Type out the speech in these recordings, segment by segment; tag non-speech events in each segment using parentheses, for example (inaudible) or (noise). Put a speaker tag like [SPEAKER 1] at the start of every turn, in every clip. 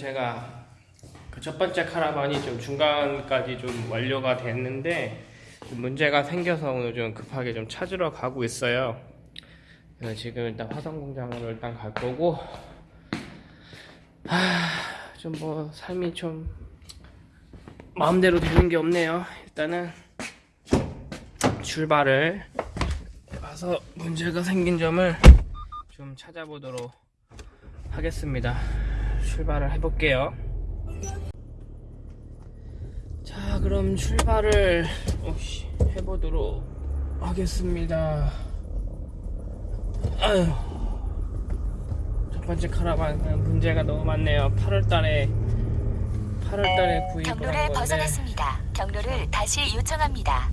[SPEAKER 1] 제가 그 첫 번째 카라반이 좀 중간까지 좀 완료가 됐는데 좀 문제가 생겨서 오늘 좀 급하게 좀 찾으러 가고 있어요. 그래서 지금 일단 화성 공장으로 일단 갈 거고, 좀 뭐 삶이 좀 마음대로 되는 게 없네요. 일단은 출발을 해봐서 문제가 생긴 점을 좀 찾아보도록 하겠습니다. 출발을 해볼게요. 자, 그럼 출발을 오씨, 해보도록 하겠습니다. 첫 번째 카라반 문제가 너무 많네요. 8월달에 8월달에 구입을
[SPEAKER 2] 경로를 벗어났습니다. 경로를 다시 요청합니다.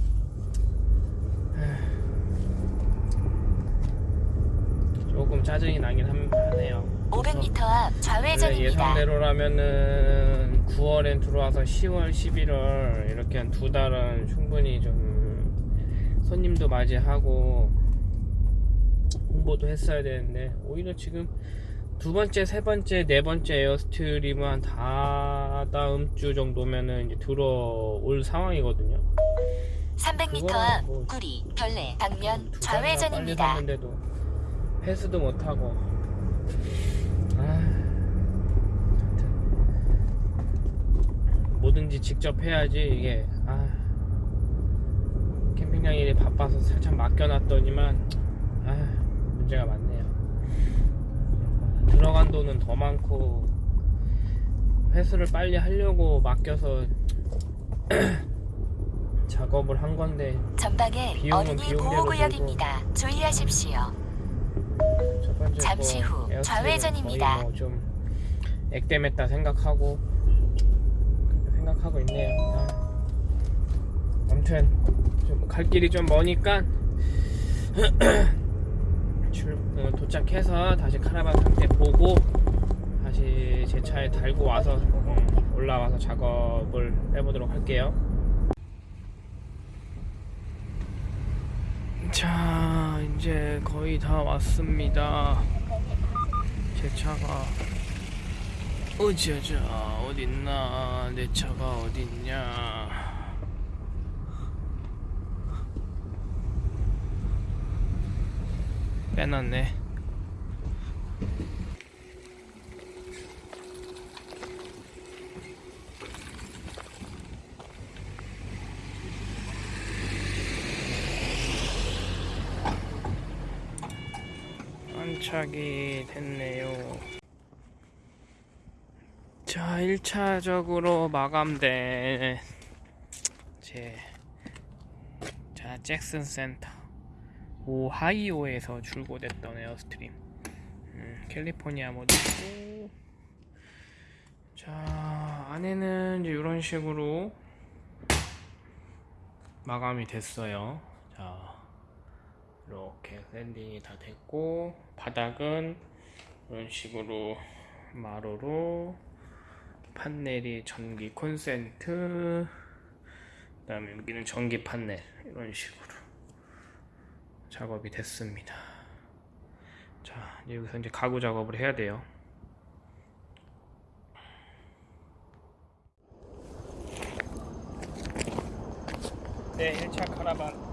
[SPEAKER 1] 조금 짜증이 나긴 함- 하네요.
[SPEAKER 2] 500m 앞 좌회전입니다.
[SPEAKER 1] 예상대로라면은 9월엔 들어와서 10월, 11월 이렇게 한 두 달은 충분히 좀 손님도 맞이하고 홍보도 했어야 되는데 오히려 지금 두 번째, 세 번째, 네 번째 Airstream은 다 다음 주 정도면은 이제 들어올 상황이거든요.
[SPEAKER 2] 300m
[SPEAKER 1] 그거는 앞뭐
[SPEAKER 2] 구리, 별내, 방면 좌회전입니다.
[SPEAKER 1] 패스도 못하고 아, 하여튼 뭐든지 직접 해야지 이게 아, 캠핑장 일이 바빠서 살짝 맡겨놨더니만 아, 문제가 많네요 들어간 돈은 더 많고 회수를 빨리 하려고 맡겨서 (clears throat) 작업을 한 건데
[SPEAKER 2] 전방에 어린이 보호구역입니다. 주의하십시오. 잠시 거후 좌회전입니다.
[SPEAKER 1] 거의 뭐좀 액땜했다 생각하고 생각하고 있네요. 아. 아무튼 좀 갈 길이 좀 머니까 (clears throat) 출, 어, 도착해서 다시 카라반 상태 보고 다시 제 차에 달고 와서 음, 올라와서 작업을 해보도록 할게요. 자 이제 거의 다 왔습니다 제 차가 어쩌자 어딨나? 내 차가 어딨냐? 빼놨네. 안착이 됐네요. 자, 1차적으로 마감된 제 자, Jackson Center. 오하이오에서 출고됐던 Airstream. 음, 캘리포니아 모델이고. 자, 안에는 이제 이런 식으로 마감이 됐어요. 자, 이렇게 sanding이 다 됐고 바닥은 이런 식으로 마루로 판넬이 전기 콘센트 그 다음에 여기는 전기 판넬 이런 식으로 작업이 됐습니다. 자 이제 여기서 이제 가구 작업을 해야 돼요. 네 1차 카라반